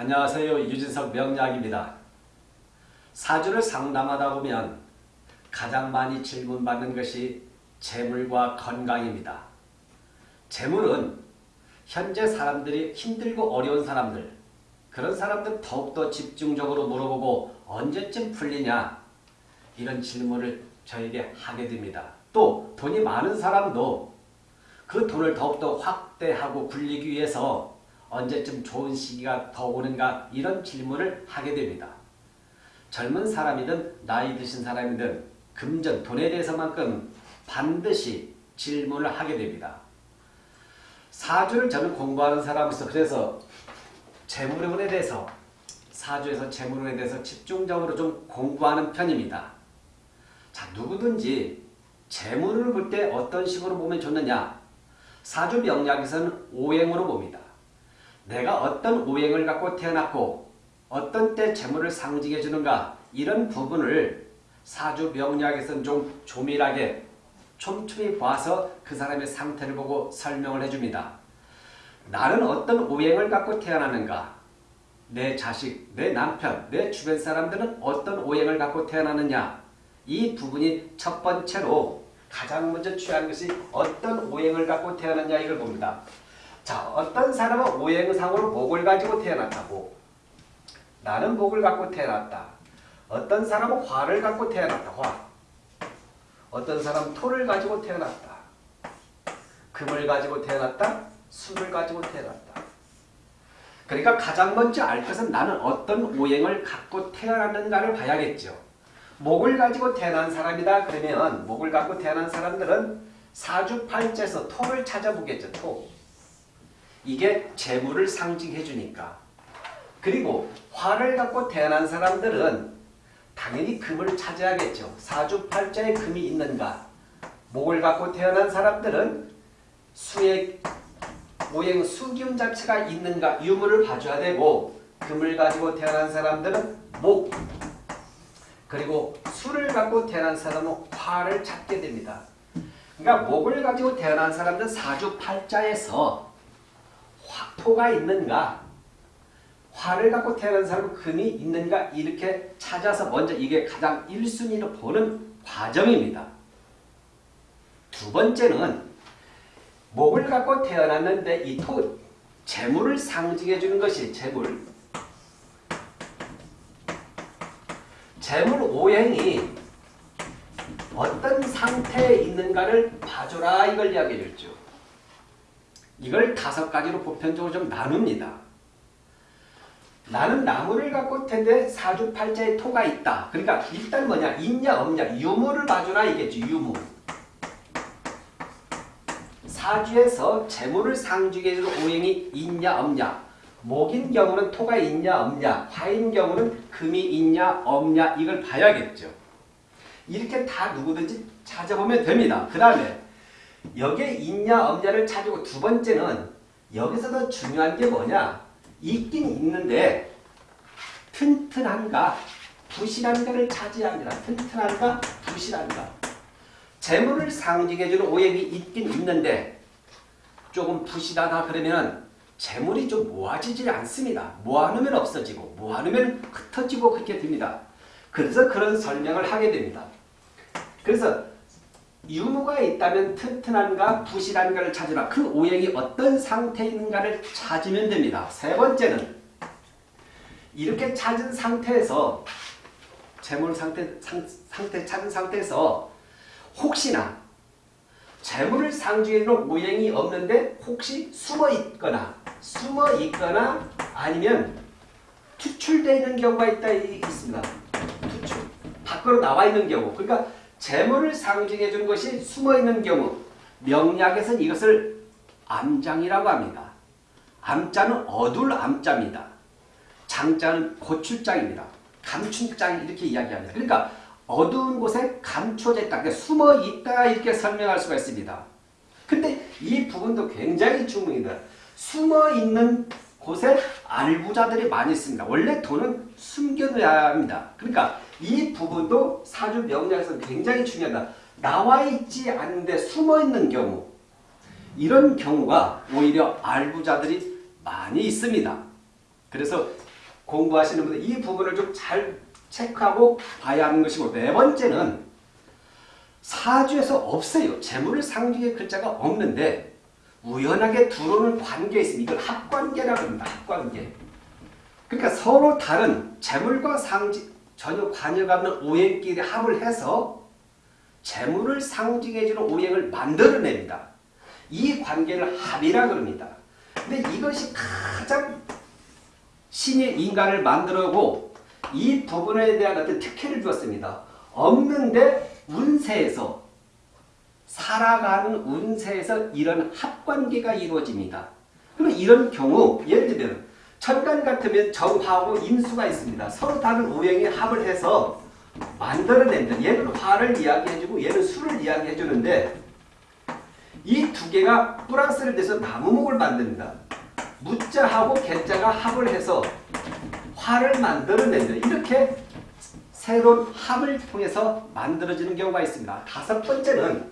안녕하세요. 유진석 명약입니다. 사주를 상담하다 보면 가장 많이 질문받는 것이 재물과 건강입니다. 재물은 현재 사람들이 힘들고 어려운 사람들 그런 사람들 더욱더 집중적으로 물어보고 언제쯤 풀리냐 이런 질문을 저에게 하게 됩니다. 또 돈이 많은 사람도 그 돈을 더욱더 확대하고 굴리기 위해서 언제쯤 좋은 시기가 더 오는가 이런 질문을 하게 됩니다. 젊은 사람이든 나이 드신 사람이든 금전, 돈에 대해서만큼 반드시 질문을 하게 됩니다. 사주를 저는 공부하는 사람으로서 그래서 재물운에 대해서 사주에서 재물운에 대해서 집중적으로 좀 공부하는 편입니다. 자 누구든지 재물을 볼 때 어떤 식으로 보면 좋느냐 사주 명략에서는 오행으로 봅니다. 내가 어떤 오행을 갖고 태어났고 어떤 때 재물을 상징해 주는가 이런 부분을 사주 명리학에서는 좀 조밀하게 촘촘히 봐서 그 사람의 상태를 보고 설명을 해줍니다. 나는 어떤 오행을 갖고 태어나는가 내 자식, 내 남편, 내 주변 사람들은 어떤 오행을 갖고 태어나느냐 이 부분이 첫 번째로 가장 먼저 취하는 것이 어떤 오행을 갖고 태어났냐 이걸 봅니다. 자, 어떤 사람은 오행상으로 목을 가지고 태어났다고. 나는 목을 갖고 태어났다. 어떤 사람은 화를 갖고 태어났다. 화. 어떤 사람은 토를 가지고 태어났다. 금을 가지고 태어났다. 수를 가지고 태어났다. 그러니까 가장 먼저 알 것은 나는 어떤 오행을 갖고 태어났는가를 봐야겠죠. 목을 가지고 태어난 사람이다 그러면 목을 갖고 태어난 사람들은 사주팔자에서 토를 찾아보겠죠. 토. 이게 재물을 상징해 주니까. 그리고 화를 갖고 태어난 사람들은 당연히 금을 찾아야겠죠. 사주팔자에 금이 있는가. 목을 갖고 태어난 사람들은 수의 모행 수기운 자체가 있는가 유물을 봐줘야 되고 금을 가지고 태어난 사람들은 목 그리고 수를 갖고 태어난 사람은 화를 찾게 됩니다. 그러니까 목을 가지고 태어난 사람들은 사주팔자에서 토가 있는가 화를 갖고 태어난 사람은 금이 있는가 이렇게 찾아서 먼저 이게 가장 1순위로 보는 과정입니다. 두 번째는 목을 갖고 태어났는데 이 토, 재물을 상징해 주는 것이 재물. 재물 오행이 어떤 상태에 있는가를 봐줘라 이걸 이야기해 줬죠. 이걸 다섯 가지로 보편적으로 좀 나눕니다. 나는 나무를 갖고 텐데 사주팔자에 토가 있다. 그러니까 일단 뭐냐 있냐 없냐 유무를 봐주라 이겠죠. 유무. 사주에서 재물을 상징해주는 오행이 있냐 없냐 목인 경우는 토가 있냐 없냐 화인 경우는 금이 있냐 없냐 이걸 봐야겠죠. 이렇게 다 누구든지 찾아보면 됩니다. 그 다음에 여기에 있냐 없냐를 찾고 두 번째는 여기서 더 중요한 게 뭐냐 있긴 있는데 튼튼한가 부실한가를 합니다. 튼튼한가 부실한가 재물을 상징해주는 오행이 있긴 있는데 조금 부실하다 그러면 재물이 좀 모아지지 않습니다. 모아놓으면 없어지고 모아놓으면 흩어지고 그렇게 됩니다. 그래서 그런 설명을 하게 됩니다. 그래서 유무가 있다면 튼튼한가 부실한가를 찾으라. 그 오행이 어떤 상태에 있는가를 찾으면 됩니다. 세 번째는 이렇게 찾은 상태에서 재물 상태, 상, 상태 찾은 상태에서 혹시나 재물을 상징해주는 오행이 없는데 혹시 숨어 있거나 숨어 있거나 아니면 투출되어 있는 경우가 있다 있습니다. 투출 밖으로 나와 있는 경우 그러니까 재물을 상징해 주는 것이 숨어있는 경우 명약에서는 이것을 암장이라고 합니다. 암자는 어둘 암자입니다. 장자는 고출장입니다. 감춘장 이렇게 이야기합니다. 그러니까 어두운 곳에 감춰져 있다. 그러니까 숨어 있다 이렇게 설명할 수가 있습니다. 근데 이 부분도 굉장히 중요합니다. 숨어 있는 곳에 알부자들이 많이 있습니다. 원래 돈은 숨겨둬야 합니다. 그러니까 이 부분도 사주 명리학에서 굉장히 중요하다. 나와 있지 않은데 숨어 있는 경우 이런 경우가 오히려 알부자들이 많이 있습니다. 그래서 공부하시는 분들 이 부분을 좀 잘 체크하고 봐야 하는 것이고 네 번째는 사주에서 없어요. 재물을 상징의 글자가 없는데 우연하게 들어오는 관계에 있습니다. 이걸 합관계라고 합니다. 합관계. 그러니까 서로 다른 재물과 상징 전혀 관여가 없는 오행끼리 합을 해서 재물을 상징해주는 오행을 만들어냅니다. 이 관계를 합이라 그럽니다. 근데 이것이 가장 신이 인간을 만들어고 이 부분에 대한 어떤 특혜를 주었습니다. 없는데 운세에서 살아가는 운세에서 이런 합관계가 이루어집니다. 그럼 이런 경우 예를 들면 천간 같으면 정화하고 임수가 있습니다. 서로 다른 오행이 합을 해서 만들어냅니다. 얘는 화를 이야기해주고 얘는 수를 이야기해주는데 이 두 개가 플러스를 내서 나무목을 만듭니다. 무자하고 개자가 합을 해서 화를 만들어냅니다. 이렇게 새로운 합을 통해서 만들어지는 경우가 있습니다. 다섯 번째는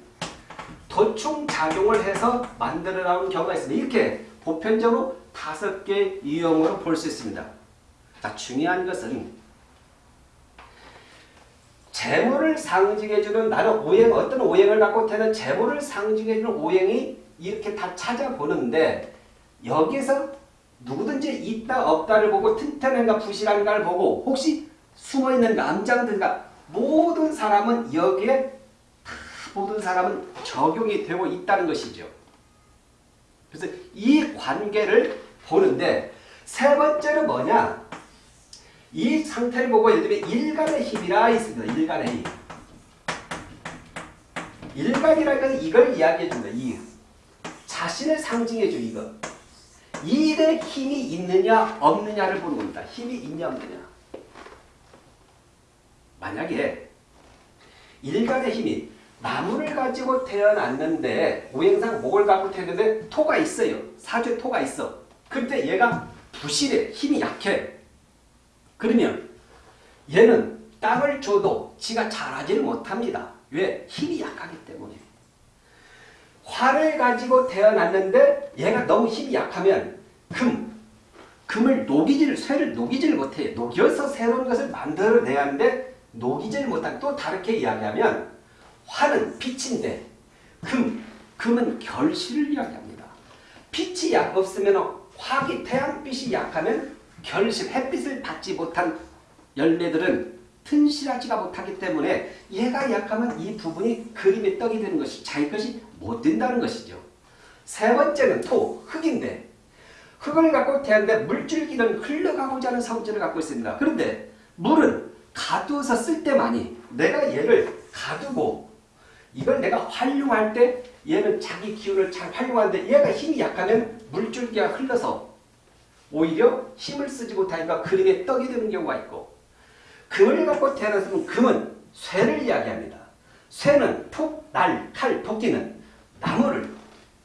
도충작용을 해서 만들어 나온 경우가 있습니다. 이렇게 보편적으로 다섯 개 유형으로 볼 수 있습니다. 자, 중요한 것은 재물을 상징해주는 나는 오행 어떤 오행을 갖고 태는 재물을 상징해주는 오행이 이렇게 다 찾아보는데 여기서 누구든지 있다 없다를 보고 튼튼한가 부실한가를 보고 혹시 숨어있는 남장들과 모든 사람은 여기에 다 모든 사람은 적용이 되고 있다는 것이죠. 그래서 이 관계를 보는데 세 번째는 뭐냐? 이 상태를 보고 예를 들면 일간의 힘이라 있습니다. 일간의 힘. 일간이라는 것은 이걸 이야기해 준다. 이 자신을 상징해 줘 이거. 일에 힘이 있느냐 없느냐를 보는 겁니다. 힘이 있냐 없느냐. 만약에 일간의 힘이 나무를 가지고 태어났는데 오행상 목을 갖고 태어났는데 토가 있어요. 사주에 토가 있어. 근데 얘가 부실해. 힘이 약해. 그러면 얘는 땅을 줘도 지가 자라지를 못합니다. 왜? 힘이 약하기 때문에. 화를 가지고 태어났는데 얘가 너무 힘이 약하면 금, 금을 녹이질, 쇠를 녹이질 못해요. 녹여서 새로운 것을 만들어내야 하는데 녹이질 못한 또 다르게 이야기하면 화는 빛인데 금, 금은 결실을 이야기합니다. 빛이 약 없으면 화기 태양빛이 약하면 결실, 햇빛을 받지 못한 열매들은 튼실하지가 못하기 때문에 얘가 약하면 이 부분이 그림의 떡이 되는 것이 자기 것이 못 된다는 것이죠. 세 번째는 토, 흙인데 흙을 갖고 태는데 물줄기는 흘러가고자 하는 성질을 갖고 있습니다. 그런데 물은 가두어서 쓸 때만이 내가 얘를 가두고 이걸 내가 활용할 때 얘는 자기 기운을 잘 활용하는데 얘가 힘이 약하면 물줄기가 흘러서 오히려 힘을 쓰지 못하니까 그림에 떡이 되는 경우가 있고 금을 갖고 태어났으면 금은 쇠를 이야기합니다. 쇠는 톡, 날, 칼, 토끼는 나무를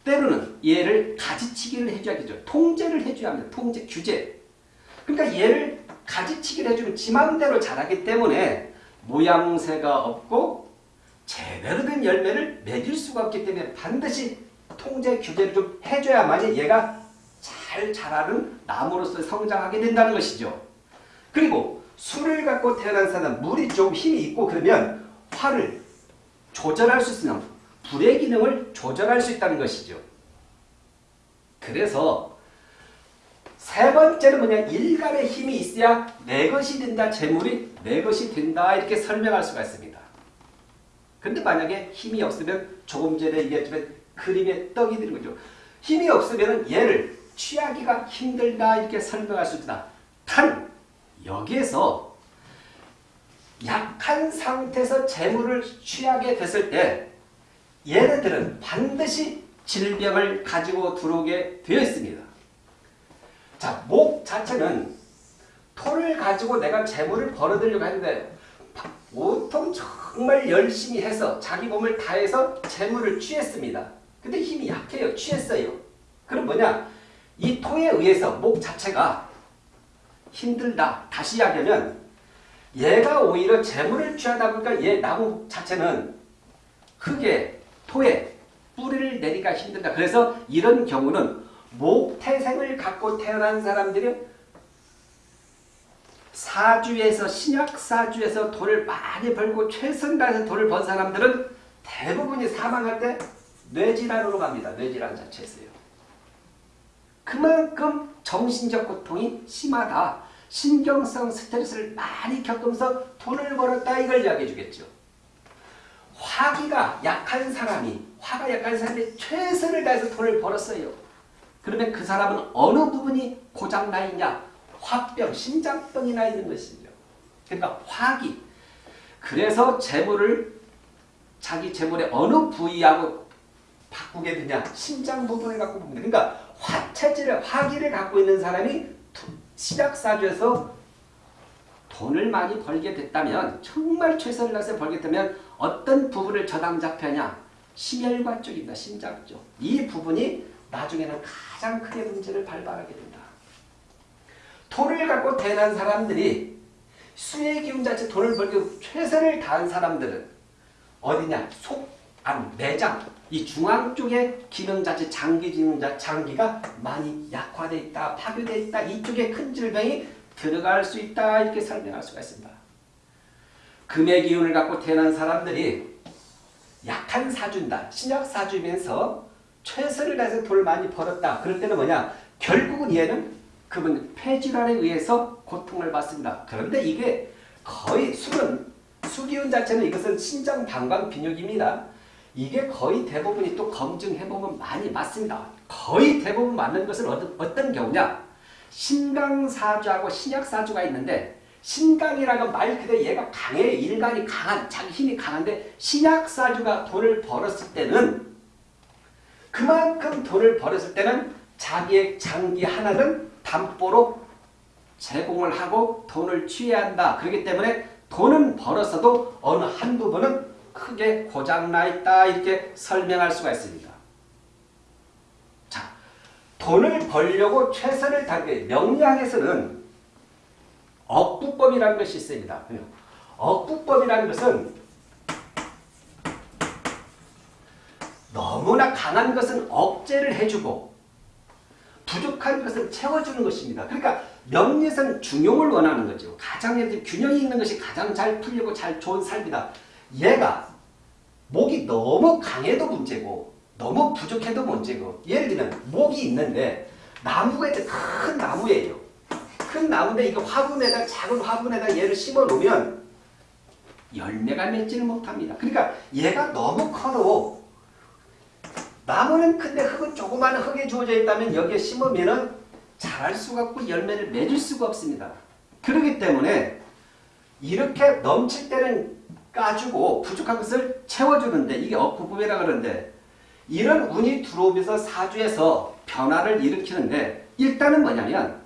때로는 얘를 가지치기를 해줘야겠죠. 통제를 해줘야 합니다. 통제, 규제. 그러니까 얘를 가지치기를 해주면 지 마음대로 자라기 때문에 모양새가 없고 제대로 된 열매를 맺을 수가 없기 때문에 반드시 통제 규제를 좀 해줘야만이 얘가 잘 자라는 나무로서 성장하게 된다는 것이죠. 그리고 술을 갖고 태어난 사람 물이 좀 힘이 있고 그러면 화를 조절할 수 있으면 불의 기능을 조절할 수 있다는 것이죠. 그래서 세 번째는 뭐냐 일간의 힘이 있어야 내 것이 된다 재물이 내 것이 된다 이렇게 설명할 수가 있습니다. 근데 만약에 힘이 없으면 조금 전에 얘기했지만 그림의 떡이 되는 거죠. 힘이 없으면 얘를 취하기가 힘들다 이렇게 설명할 수 있다. 단 여기에서 약한 상태에서 재물을 취하게 됐을 때 얘네들은 반드시 질병을 가지고 들어오게 되어 있습니다. 자, 목 자체는 토를 가지고 내가 재물을 벌어들려고 하는데 보통 정말 열심히 해서 자기 몸을 다해서 재물을 취했습니다. 근데 힘이 약해요. 취했어요. 그럼 뭐냐? 이 토에 의해서 목 자체가 힘들다. 다시 이야기하면 얘가 오히려 재물을 취하다 보니까 얘 나무 자체는 흙에 토에 뿌리를 내리기가 힘들다. 그래서 이런 경우는 목태생을 갖고 태어난 사람들이 사주에서 신약 사주에서 돈을 많이 벌고 최선 다해서 돈을 번 사람들은 대부분이 사망할 때 뇌질환으로 갑니다. 뇌질환 자체에서요. 그만큼 정신적 고통이 심하다. 신경성 스트레스를 많이 겪으면서 돈을 벌었다 이걸 이야기해 주겠죠. 화기가 약한 사람이 화가 약한 사람이 최선을 다해서 돈을 벌었어요. 그러면 그 사람은 어느 부분이 고장나 있냐? 화병, 심장병이 나 있는 것이죠. 그러니까 화기. 그래서 재물을 자기 재물의 어느 부위하고 바꾸게 되냐? 심장 부분을 갖고 봅니다. 그러니까 화체질을, 화기를 갖고 있는 사람이 시작사주에서 돈을 많이 벌게 됐다면 정말 최선을 다해서 벌게 되면 어떤 부분을 저당 잡혀냐? 심혈관 쪽입니다. 심장 쪽. 이 부분이 나중에는 가장 크게 문제를 발발하게 된다. 돈을 갖고 대한 사람들이 수의 기운 자체 돈을 벌기 최선을 다한 사람들은 어디냐? 속, 안, 내장, 이 중앙 쪽에 기능 자체, 장기 기능 자 장기가 많이 약화되어 있다, 파괴되어 있다, 이쪽에 큰 질병이 들어갈 수 있다, 이렇게 설명할 수가 있습니다. 금의 기운을 갖고 태어난 사람들이 약한 사주다, 신약 사주면서 최선을 다해서 돈을 많이 벌었다. 그럴 때는 뭐냐? 결국은 얘는 그분 폐질환에 의해서 고통을 받습니다. 그런데 이게 거의 술은 수기운 자체는 이것은 신장 방광 비뇨기입니다. 이게 거의 대부분이 또 검증해보면 많이 맞습니다. 거의 대부분 맞는 것은 어떤, 어떤 경우냐? 신강사주하고 신약사주가 있는데 신강이라고 말 그대로 얘가 강해 일간이 강한 자기 힘이 강한데 신약사주가 돈을 벌었을 때는 그만큼 돈을 벌었을 때는 자기의 장기 하나는 담보로 제공을 하고 돈을 취해야 한다. 그렇기 때문에 돈은 벌었어도 어느 한 부분은 크게 고장나 있다. 이렇게 설명할 수가 있습니다. 자, 돈을 벌려고 최선을 다하게 명리학에서는 억부법이라는 것이 있습니다. 억부법이라는 것은 너무나 강한 것은 억제를 해주고 부족한 것을 채워주는 것입니다. 그러니까 명리에서는 중용을 원하는 거죠. 가장 균형이 있는 것이 가장 잘 풀리고 잘 좋은 삶이다. 얘가 목이 너무 강해도 문제고 너무 부족해도 문제고 예를 들면 목이 있는데 나무가 있는 큰 나무예요. 큰 나무인데 이거 화분에다 작은 화분에다 얘를 심어 놓으면 열매가 맺지를 못합니다. 그러니까 얘가 너무 커도 나무는 큰데 흙은 조그마한 흙에 주어져 있다면 여기에 심으면 자랄 수가 없고 열매를 맺을 수가 없습니다. 그렇기 때문에 이렇게 넘칠 때는 까주고 부족한 것을 채워주는데 이게 억부부이라 그러는데 이런 운이 들어오면서 사주에서 변화를 일으키는데 일단은 뭐냐면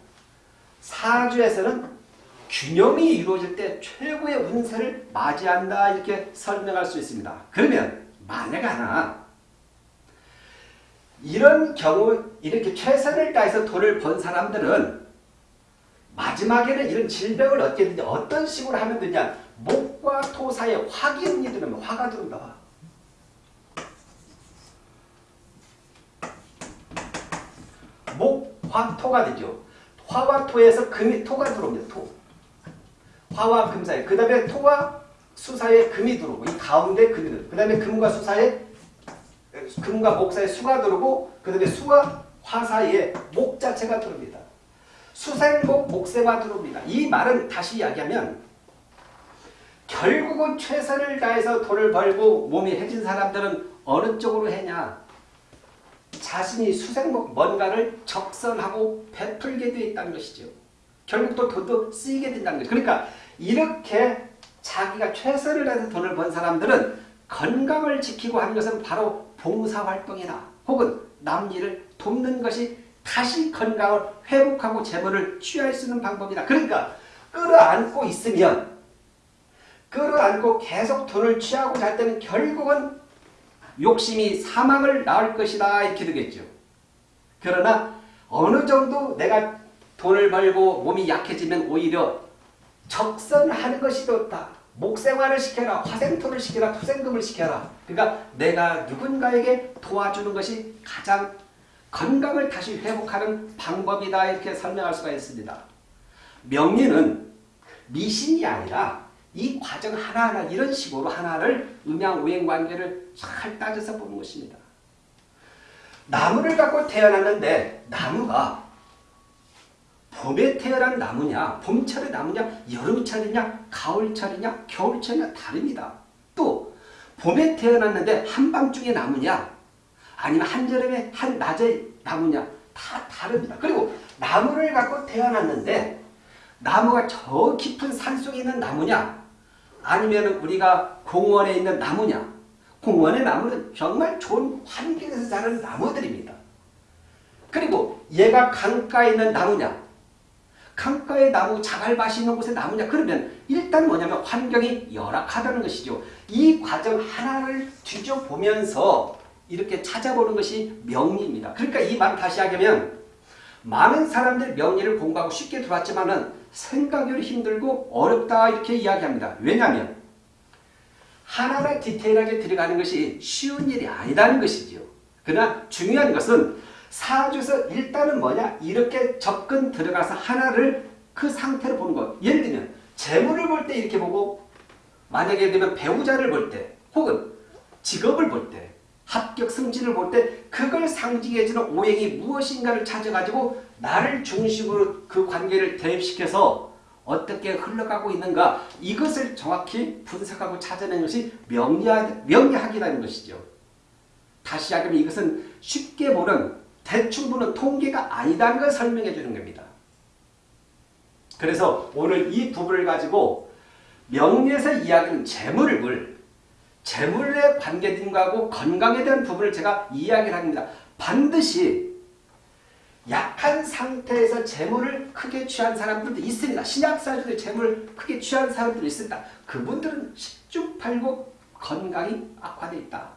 사주에서는 균형이 이루어질 때 최고의 운세를 맞이한다 이렇게 설명할 수 있습니다. 그러면 만약 하나 이런 경우 이렇게 최선을 다해서 돈을 번 사람들은 마지막에는 이런 질병을 얻게 되냐 어떤 식으로 하면 되냐 목과 토 사이에 화기운이 들으면 화가 들어온다. 목, 화, 토가 되죠. 화와 토에서 금이 토가 들어옵니다. 토. 화와 금 사이. 그 다음에 토와 수 사이에 금이 들어오고 이 가운데 금이 들어오고 그 다음에 금과 수 사이에 금과 목 사이에 수가 들어오고 그 다음에 수와 화 사이에 목 자체가 들어옵니다. 수생목 목세가 들어옵니다. 이 말은 다시 이야기하면 결국은 최선을 다해서 돈을 벌고 몸이 해진 사람들은 어느 쪽으로 했냐 자신이 수생목 뭔가를 적선하고 베풀게 되어 있다는 것이죠. 결국 또 돈도 쓰이게 된다는 거죠. 그러니까 이렇게 자기가 최선을 다해서 돈을 번 사람들은 건강을 지키고 하는 것은 바로 봉사활동이나 혹은 남 일을 돕는 것이 다시 건강을 회복하고 재물을 취할 수 있는 방법이다. 그러니까 끌어안고 있으면 끌어안고 계속 돈을 취하고 잘 때는 결국은 욕심이 사망을 낳을 것이다 이렇게 되겠죠. 그러나 어느 정도 내가 돈을 벌고 몸이 약해지면 오히려 적선하는 것이 좋다. 목생활을 시켜라. 화생토를 시켜라. 토생금을 시켜라. 그러니까 내가 누군가에게 도와주는 것이 가장 건강을 다시 회복하는 방법이다 이렇게 설명할 수가 있습니다. 명리는 미신이 아니라 이 과정 하나하나 이런 식으로 하나를 음양오행 관계를 잘 따져서 보는 것입니다. 나무를 갖고 태어났는데 나무가 봄에 태어난 나무냐, 봄철의 나무냐, 여름철이냐, 가을철이냐, 겨울철이냐 다릅니다. 또 봄에 태어났는데 한밤중에 나무냐, 아니면 한여름에 한낮에 나무냐 다 다릅니다. 그리고 나무를 갖고 태어났는데 나무가 저 깊은 산속에 있는 나무냐, 아니면 우리가 공원에 있는 나무냐, 공원의 나무는 정말 좋은 환경에서 자라는 나무들입니다. 그리고 얘가 강가에 있는 나무냐, 강가의 나무, 자갈밭이 있는 곳에 나무냐 그러면 일단 뭐냐면 환경이 열악하다는 것이죠. 이 과정 하나를 뒤져보면서 이렇게 찾아보는 것이 명리입니다. 그러니까 이 말을 다시 하면 많은 사람들이 명리를 공부하고 쉽게 들어왔지만 은 생각이 힘들고 어렵다 이렇게 이야기합니다. 왜냐하면 하나하나 디테일하게 들어가는 것이 쉬운 일이 아니다는 것이죠. 그러나 중요한 것은 사주에서 일단은 뭐냐 이렇게 접근 들어가서 하나를 그 상태로 보는 것. 예를 들면 재물을 볼 때 이렇게 보고 만약에 되면 배우자를 볼 때 혹은 직업을 볼 때 합격 승진을 볼 때 그걸 상징해주는 오행이 무엇인가를 찾아가지고 나를 중심으로 그 관계를 대입시켜서 어떻게 흘러가고 있는가 이것을 정확히 분석하고 찾아내는 것이 명리하, 명리학이라는 것이죠. 다시 하면 이것은 쉽게 보는 대충 보는 통계가 아니다는 걸 설명해 주는 겁니다. 그래서 오늘 이 부분을 가지고 명리에서 이야기하는 재물을 재물에 관계된 거하고 건강에 대한 부분을 제가 이야기를 합니다. 반드시 약한 상태에서 재물을 크게 취한 사람들도 있습니다. 신약사주에 재물을 크게 취한 사람들도 있습니다. 그분들은 십중팔구 건강이 악화되어 있다.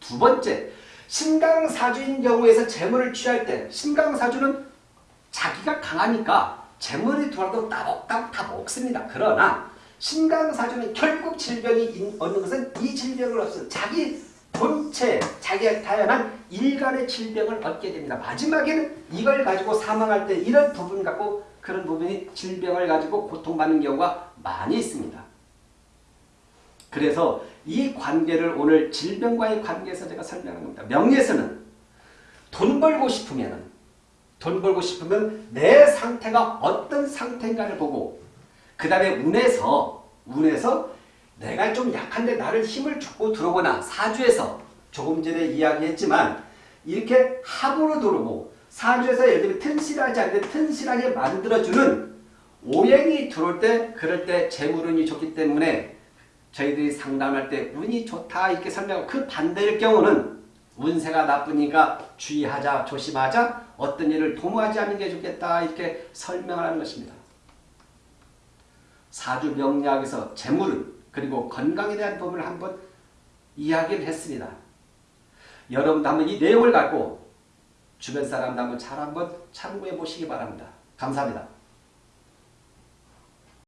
두 번째, 신강사주인 경우에서 재물을 취할 때 신강사주는 자기가 강하니까 재물이 들어도 따복따복 다 먹습니다. 그러나 신강사주는 결국 질병이 얻는 것은 이 질병을 없어 자기 본체, 자기가 태어난 일간의 질병을 얻게 됩니다. 마지막에는 이걸 가지고 사망할 때 이런 부분 갖고 그런 부분이 질병을 가지고 고통받는 경우가 많이 있습니다. 그래서 이 관계를 오늘 질병과의 관계에서 제가 설명하는 겁니다. 명리에서는 돈 벌고 싶으면 돈 벌고 싶으면 내 상태가 어떤 상태인가를 보고 그 다음에 운에서 운에서 내가 좀 약한데 나를 힘을 주고 들어오거나 사주에서 조금 전에 이야기했지만 이렇게 합으로 들어오고 사주에서 예를 들면 튼실하지 않는데 튼실하게 만들어주는 오행이 들어올 때 그럴 때 재물운이 좋기 때문에 저희들이 상담할 때 운이 좋다 이렇게 설명하고 그 반대일 경우는 운세가 나쁘니까 주의하자 조심하자 어떤 일을 도모하지 않는 게 좋겠다 이렇게 설명을 하는 것입니다. 사주 명리학에서 재물은 그리고 건강에 대한 부분을 한번 이야기를 했습니다. 여러분도 한번 이 내용을 갖고 주변 사람도 한번 잘 한번 참고해 보시기 바랍니다. 감사합니다.